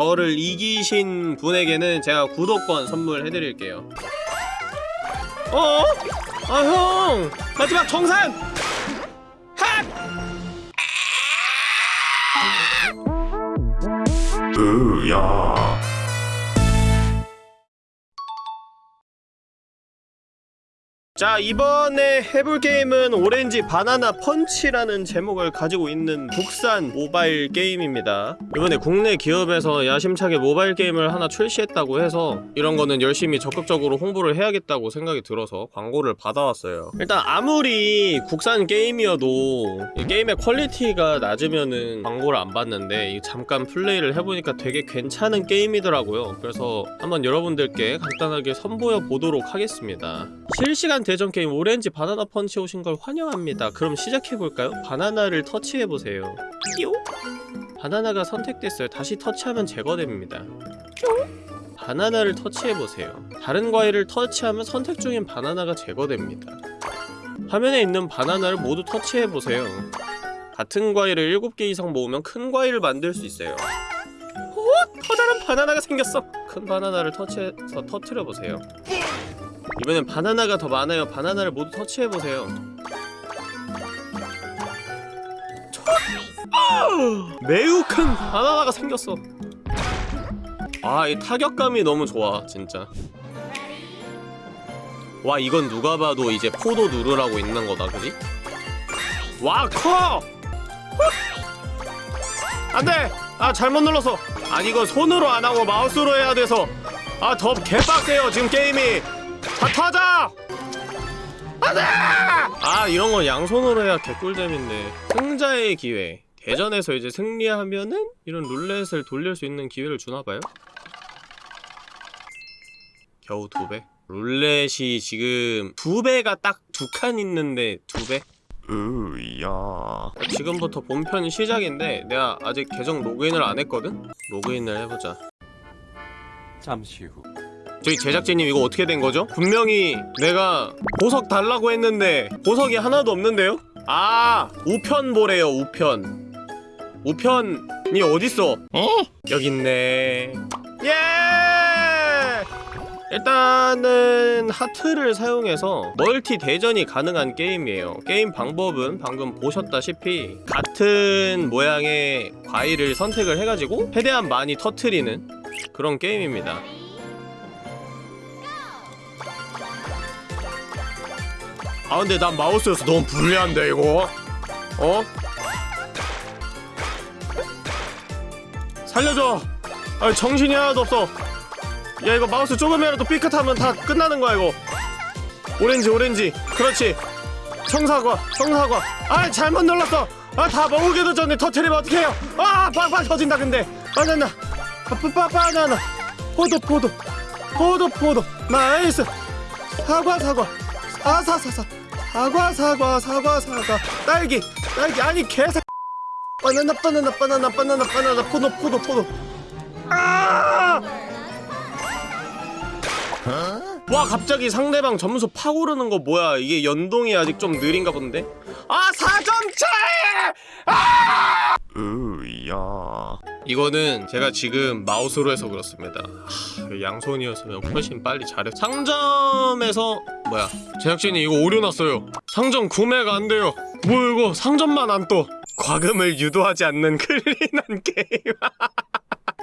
저를 이기신 분에게는 제가 구독권 선물해드릴게요 어? 아 형! 마지막 정산! 핫! 으야 자 이번에 해볼 게임은 오렌지 바나나 펀치라는 제목을 가지고 있는 국산 모바일 게임입니다. 이번에 국내 기업에서 야심차게 모바일 게임을 하나 출시했다고 해서 이런 거는 열심히 적극적으로 홍보를 해야겠다고 생각이 들어서 광고를 받아왔어요. 일단 아무리 국산 게임이어도 이 게임의 quality가 낮으면은 광고를 안 받는데 이 잠깐 플레이를 해보니까 되게 괜찮은 게임이더라고요. 그래서 한번 여러분들께 간단하게 선보여 보도록 하겠습니다. 실시간 대전 게임 오렌지 바나나 펀치 오신 걸 환영합니다. 그럼 시작해볼까요? 바나나를 터치해보세요. 띠용? 바나나가 선택됐어요. 다시 터치하면 제거됩니다. 띠용? 바나나를 터치해보세요. 다른 과일을 터치하면 선택 중인 바나나가 제거됩니다. 화면에 있는 바나나를 모두 터치해보세요. 같은 과일을 7개 이상 모으면 큰 과일을 만들 수 있어요. 오! 커다란 바나나가 생겼어! 큰 바나나를 터치해서 터트려보세요. 이번엔 바나나가 더 많아요. 바나나를 모두 터치해보세요. 매우 큰 바나나가 생겼어. 아, 이 타격감이 너무 좋아, 진짜. 와, 이건 누가 봐도 이제 포도 누르라고 있는 거다, 그지? 와, 커! 안 돼! 아, 잘못 눌렀어. 아니, 이거 손으로 안 하고 마우스로 해야 돼서. 아, 더 개빡세요, 지금 게임이. 다 터져! 안돼! 아 이런 건 양손으로 해야 개꿀잼인데 승자의 기회 대전에서 이제 승리하면은 이런 룰렛을 돌릴 수 있는 기회를 주나봐요? 겨우 두 배? 룰렛이 지금 두 배가 딱 두 칸 있는데 두 배? 으야 지금부터 본편 시작인데 내가 아직 계정 로그인을 안 했거든? 로그인을 해보자 잠시 후 저희 제작진님 이거 어떻게 된 거죠? 분명히 내가 보석 달라고 했는데 보석이 하나도 없는데요? 아 우편 보래요 우편 우편이 어딨어? 어? 여기 있네 예! 일단은 하트를 사용해서 멀티 대전이 가능한 게임이에요 게임 방법은 방금 보셨다시피 같은 모양의 과일을 선택을 해가지고 최대한 많이 터트리는 그런 게임입니다 아 근데 난 마우스여서 너무 불리한데 이거? 어? 살려줘! 아 정신이 하나도 없어. 야 이거 마우스 조금이라도 삐끗하면 다 끝나는 거야 이거. 오렌지 오렌지. 그렇지. 청사과 청사과. 아 잘못 눌렀어. 아 다 먹기도 전에 터트리면 어떡해요? 아 빵빵 터진다 근데. 바나나. 빠빠 바나나. 포도 포도 포도 포도 nice. 사과 사과. 아사사사 사과 사과 사과 사과. 딸기 딸기. 아니 개새 바나나 바나나 바나나 바나나 바나나. 포도 포도 포도. 아! 와 갑자기 상대방 점수 팍 오르는 거 뭐야? 이게 연동이 아직 좀 느린가 본데? 아 4점 차이 으야 이거는 제가 지금 마우스로 해서 그렇습니다. 하, 양손이었으면 훨씬 빨리 잘했 상점에서 뭐야 제작진이 이거 오류 났어요. 상점 구매가 안 돼요. 뭐 이거 상점만 안떠. 과금을 유도하지 않는 clean한 게임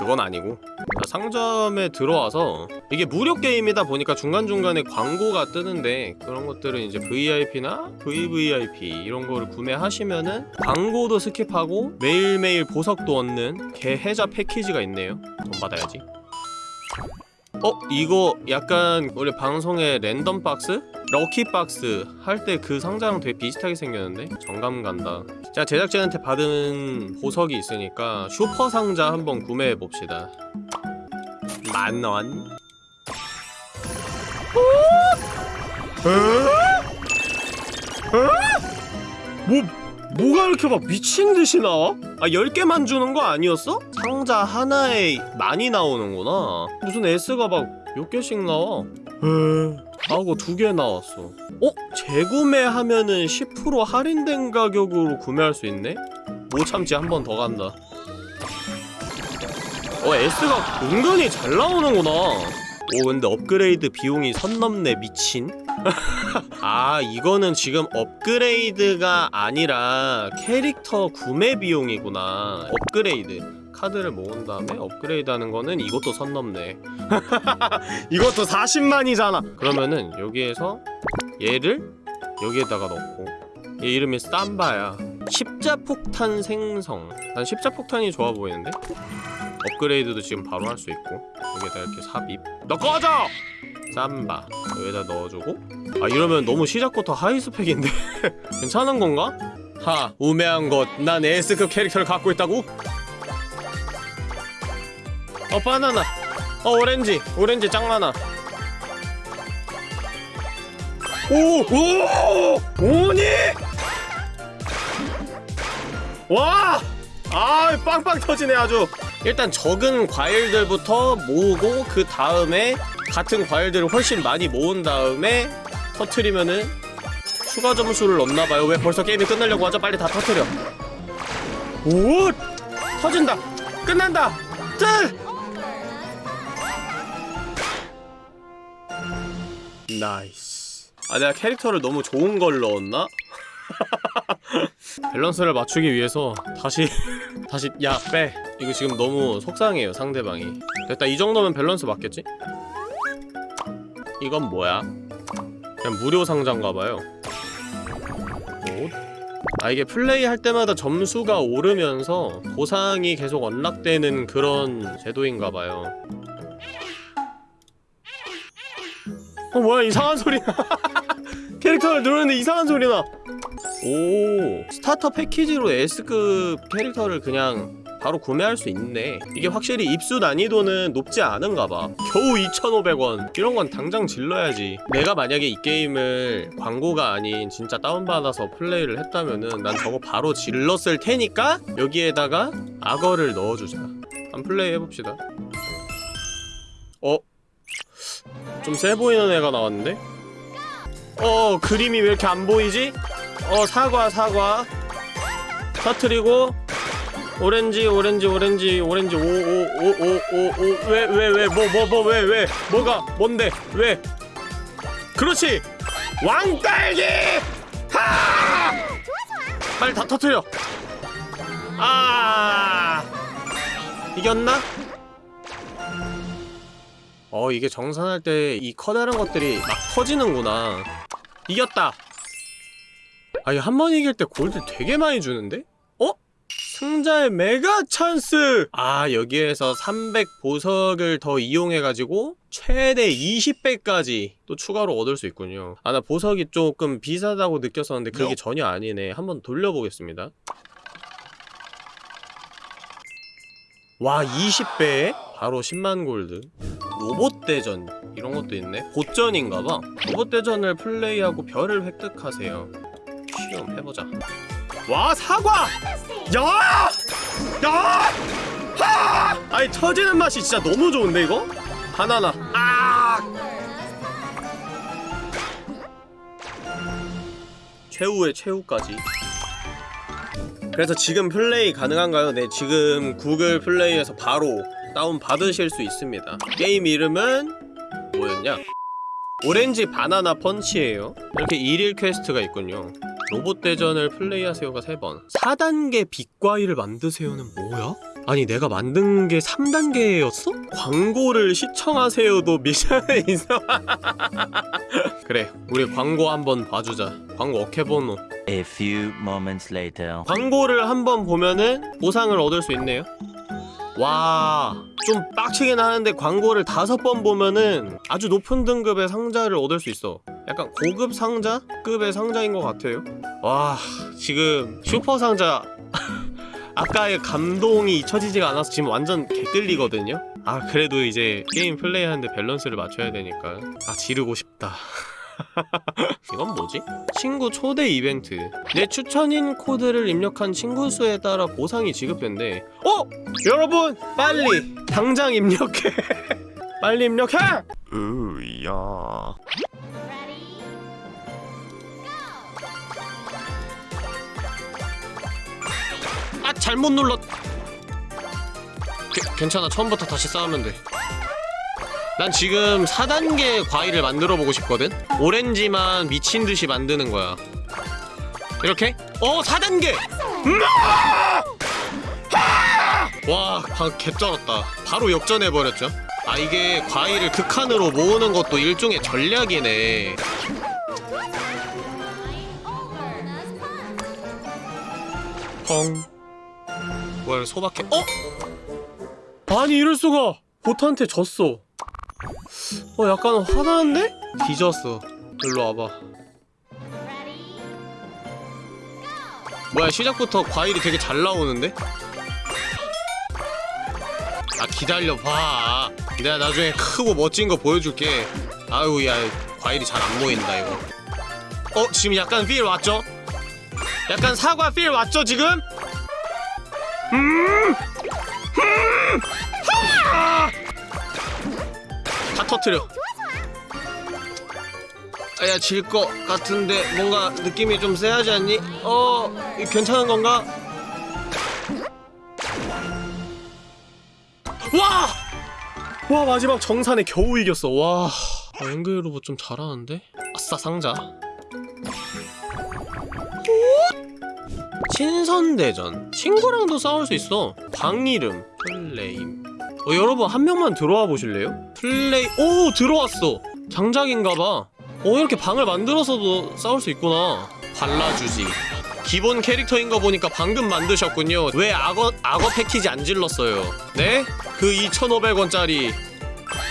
그건 아니고. 자, 상점에 들어와서 이게 무료 게임이다 보니까 중간중간에 광고가 뜨는데 그런 것들은 이제 VIP나 VVIP 이런 거를 구매하시면은 광고도 skip하고 매일매일 보석도 얻는 개해자 패키지가 있네요. 돈 받아야지 어? 이거 약간 우리 방송의 랜덤 박스? 럭키 박스 할 때 그 상자랑 되게 비슷하게 생겼는데? 정감 간다 자 제작진한테 받은 보석이 있으니까 슈퍼 상자 한번 구매해봅시다 만원 뭐 뭐가 이렇게 막 미친듯이 나와? 아 10개만 주는 거 아니었어? 상자 하나에 많이 나오는구나. 무슨 S가 막 몇 개씩 나와? 에... 하고 두 개 나왔어. 어? 재구매하면은 10% 할인된 가격으로 구매할 수 있네? 못 참지 한 번 더 간다. 어 S가 은근히 잘 나오는구나. 오 근데 업그레이드 비용이 선 넘네 미친. 아 이거는 지금 업그레이드가 아니라 캐릭터 구매 비용이구나. 업그레이드 카드를 모은 다음에 업그레이드 하는 거는 이것도 선 넘네. 이것도 40만이잖아. 그러면은 여기에서 얘를 여기에다가 넣고 얘 이름이 쌈바야. 십자폭탄 생성. 난 십자폭탄이 좋아 보이는데? 업그레이드도 지금 바로 할 수 있고 여기에다 이렇게 삽입. 너 꺼져! 쌈바. 여기다 넣어주고. 아 이러면 너무 시작부터 하이스펙인데? 괜찮은 건가? 하 우매한 것 난 S급 캐릭터를 갖고 있다고? 어 바나나 어 오렌지 오렌지 짱 많아 오! 오! 오니! 와! 아 빵빵 터지네 아주 일단 적은 과일들부터 모으고 그 다음에 같은 과일들을 훨씬 많이 모은 다음에 터트리면은 추가 점수를 넣나봐요 왜 벌써 게임이 끝나려고 하죠? 빨리 다 터트려 오! 터진다! 끝난다! 뜰! nice 아 내가 캐릭터를 너무 좋은 걸 넣었나? 밸런스를 맞추기 위해서 다시 다시 야 빼 이거 지금 너무 속상해요 상대방이 됐다 이 정도면 밸런스 맞겠지? 이건 뭐야? 그냥 무료 상자인가봐요 아 이게 플레이할 때마다 점수가 오르면서 보상이 계속 unlock되는 그런 제도인가봐요 어 뭐야 이상한 소리나 캐릭터를 누르는데 이상한 소리 나. 오 starter 패키지로 S급 캐릭터를 그냥 바로 구매할 수 있네. 이게 확실히 입수 난이도는 높지 않은가 봐. 겨우 2,500원. 이런 건 당장 질러야지. 내가 만약에 이 게임을 광고가 아닌 진짜 다운받아서 플레이를 했다면은 난 저거 바로 질렀을 테니까 여기에다가 악어를 넣어주자. 한번 플레이 해봅시다 좀 세 보이는 애가 나왔는데? 어 그림이 왜 이렇게 안 보이지? 어 사과 사과. 터트리고 오렌지 오렌지 오렌지 오렌지 오오 오 오 오 왜 왜 왜 뭐 뭐 뭐 왜 왜? 뭐가 뭔데 왜? 그렇지! 왕딸기! 하! 빨리 다 터트려. 아! 이겼나? 어 이게 정산할 때 이 커다란 것들이 막 터지는구나 이겼다 아니 한 번 이길 때 골드 되게 많이 주는데? 어? 승자의 메가 찬스! 아 여기에서 300 보석을 더 이용해가지고 최대 20배까지 또 추가로 얻을 수 있군요 아 나 보석이 조금 비싸다고 느꼈었는데 그게 전혀 아니네 한번 돌려보겠습니다 와 20배에 바로 10만 골드 로봇 대전 이런 것도 있네 보전인가봐 로봇 대전을 플레이하고 별을 획득하세요 시험 해보자 와 사과! 야! 야! 하! 아니 터지는 맛이 진짜 너무 좋은데 이거? 바나나 아! 최후의 최후까지 그래서 지금 플레이 가능한가요? 네 지금 구글 플레이에서 바로 다운 받으실 수 있습니다 게임 이름은 뭐였냐? 오렌지 바나나 펀치예요 이렇게 일일 quest가 있군요 로봇 대전을 플레이하세요가 3번 4단계 빛과일을 만드세요는 뭐야? 아니 내가 만든 게 3단계였어? 광고를 시청하세요도 미션에 있어 그래 우리 광고 한번 봐주자. 광고 어케보노 A few moments later. 광고를 한번 보면은 보상을 얻을 수 있네요. 와... 좀 빡치긴 하는데 광고를 다섯 번 보면은 아주 높은 등급의 상자를 얻을 수 있어. 약간 고급 상자 급의 상자인 것 같아요. 와... 지금 슈퍼 상자 아까의 감동이 잊혀지지가 않아서 지금 완전 개끌리거든요. 아 그래도 이제 게임 플레이하는데 밸런스를 맞춰야 되니까. 아 지르고 싶다. 이건 뭐지? 친구 초대 이벤트. 내 추천인 코드를 입력한 친구 수에 따라 보상이 지급된대. 어? 여러분 빨리 당장 입력해. 빨리 입력해! 으야 잘못 눌렀 게- 괜찮아 처음부터 다시 싸우면 돼난 지금 4단계 과일을 만들어 보고 싶거든 오렌지만 미친 듯이 만드는 거야 이렇게? 어 4단계! 음! 와, 방 개쩔었다. 바로 역전해버렸죠. 아, 이게 과일을 극한으로 모으는 것도 일종의 전략이네. 펑. 뭘 소박해. 어? 아니, 이럴 수가! 보트한테 졌어. 어, 약간 화나는데? 뒤졌어. 일로 와봐. 뭐야, 시작부터 과일이 되게 잘 나오는데? 아 기다려봐 내가 나중에 크고 멋진 거 보여줄게 아유 야 과일이 잘 안 보인다 이거 어 지금 약간 필 왔죠? 약간 사과 필 왔죠 지금? 음! 음! 하! 다 터트려 아야 질 것 같은데 뭔가 느낌이 좀 세하지 않니? 어이 괜찮은 건가? 와! 와 마지막 정산에 겨우 이겼어 와 아, 앵글 로봇 좀 잘하는데? 아싸 상자 신선대전 친구랑도 싸울 수 있어 방 이름 플레임 어, 여러분 한 명만 들어와 보실래요? 플레이 오 들어왔어 장작인가봐 어 이렇게 방을 만들어서도 싸울 수 있구나 발라주지 기본 캐릭터인 거 보니까 방금 만드셨군요. 왜 악어 악어 패키지 안 질렀어요? 네? 그 2,500원짜리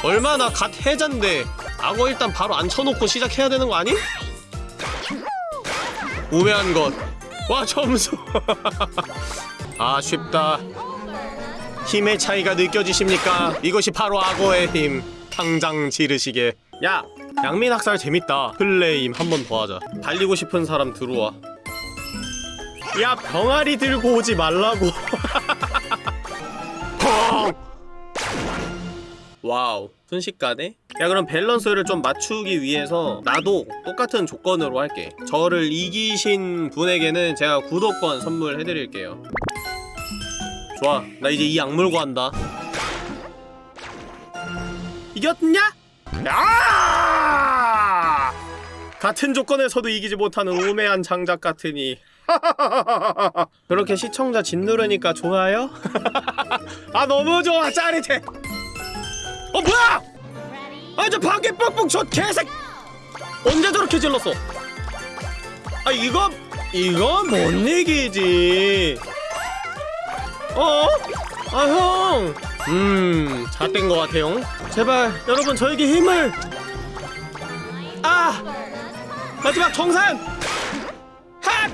얼마나 갓 해잔데 악어 일단 바로 앉혀놓고 시작해야 되는 거 아니? 우매한 것. 와 점수. 아 쉽다. 힘의 차이가 느껴지십니까? 이것이 바로 악어의 힘. 당장 지르시게. 야, 양민 학살 재밌다. 플레임 한 번 더 하자. 달리고 싶은 사람 들어와. 야 병아리 들고 오지 말라고 펑! 와우 순식간에 야 그럼 밸런스를 좀 맞추기 위해서 나도 똑같은 조건으로 할게 저를 이기신 분에게는 제가 구독권 선물해드릴게요 좋아 나 이제 이 악물고 한다 이겼냐? 야! 같은 조건에서도 이기지 못하는 우매한 장작 같으니 그렇게 시청자 짓누르니까 좋아요? 아 너무 좋아 짜릿해 어 뭐야! 아 저 방귀 뻑뻑 저 개색 언제 저렇게 질렀어 아 이거 이거 못 이기지 어? 아 형 음, 잘된 것 같아요. 제발 여러분 저에게 힘을. 아, 마지막 정산. 핫.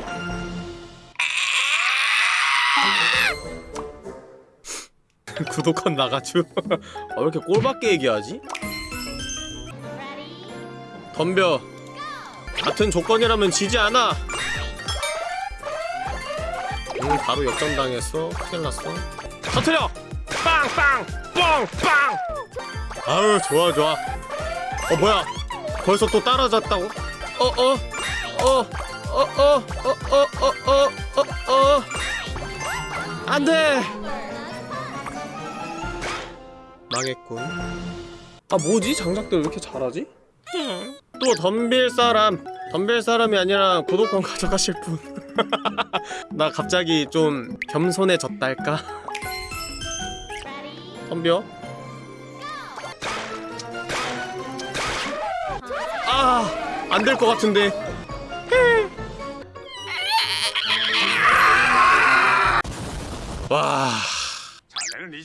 구독권 나가죠. 아, 왜 이렇게 꼴밖에 얘기하지? 덤벼. 같은 조건이라면 지지 않아. 음, 바로 역전당했어. 큰일 났어. 터트려! 빵빵! 뻥빵! 아유, 좋아, 좋아. 어, 뭐야? 벌써 또 따라잡다고? 어, 어, 어, 어, 어, 어, 어, 어, 어, 어, 어. 안 돼! 망했군. 아, 뭐지? 장작들 왜 이렇게 잘하지? 또 덤빌 사람. 덤빌 사람이 아니라 구독권 가져가실 분. 나 갑자기 좀 겸손해졌달까? 덤벼. 아, 안 될 것 같은데.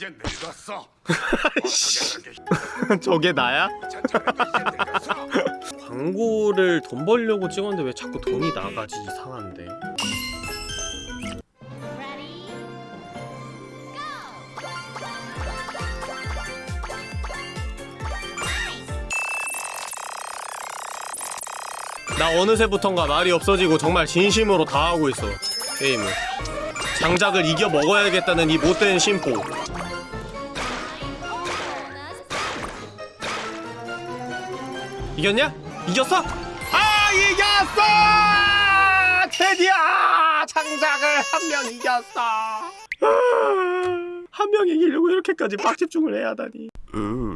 이제 늙었어. 저게 나야? 광고를 돈 벌려고 찍었는데 왜 자꾸 돈이 나가지 이상한데. 나 어느새부턴가 말이 없어지고 정말 진심으로 다 하고 있어 게임을 장작을 이겨 먹어야겠다는 이 못된 심보 이겼냐? 이겼어? 아 이겼어! 드디어 장작을 한 명 이겼어 한 명 이기려고 이렇게까지 빡집중을 해야 하다니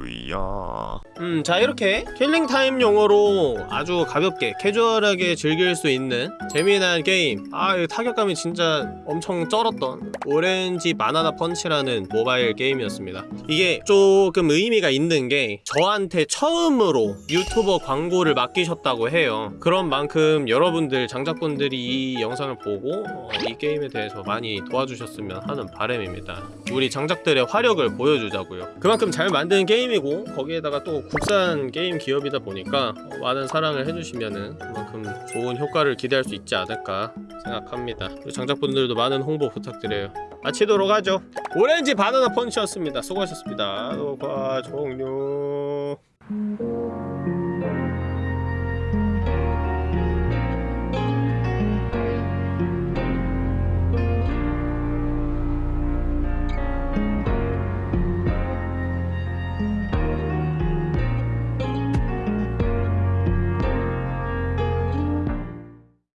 으야. 음 자 이렇게 killing time 용으로 아주 가볍게 캐주얼하게 즐길 수 있는 재미난 게임. 아이 타격감이 진짜 엄청 쩔었던 오렌지 바나나 펀치라는 모바일 게임이었습니다. 이게 조금 의미가 있는 게 저한테 처음으로 유튜버 광고를 맡기셨다고 해요. 그런 만큼 여러분들 장작분들이 이 영상을 보고 어, 이 게임에 대해서 많이 도와주셨으면 하는 바람입니다. 우리 장작들의 화력을 보여주자고요. 그만큼 잘 만든 게임이 고 거기에다가 또 국산 게임 기업이다 보니까 어, 많은 사랑을 해주시면은 그만큼 좋은 효과를 기대할 수 있지 않을까 생각합니다. 장작분들도 많은 홍보 부탁드려요. 마치도록 하죠. 오렌지 바나나 펀치였습니다. 수고하셨습니다. 녹화 종료